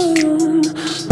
Oh.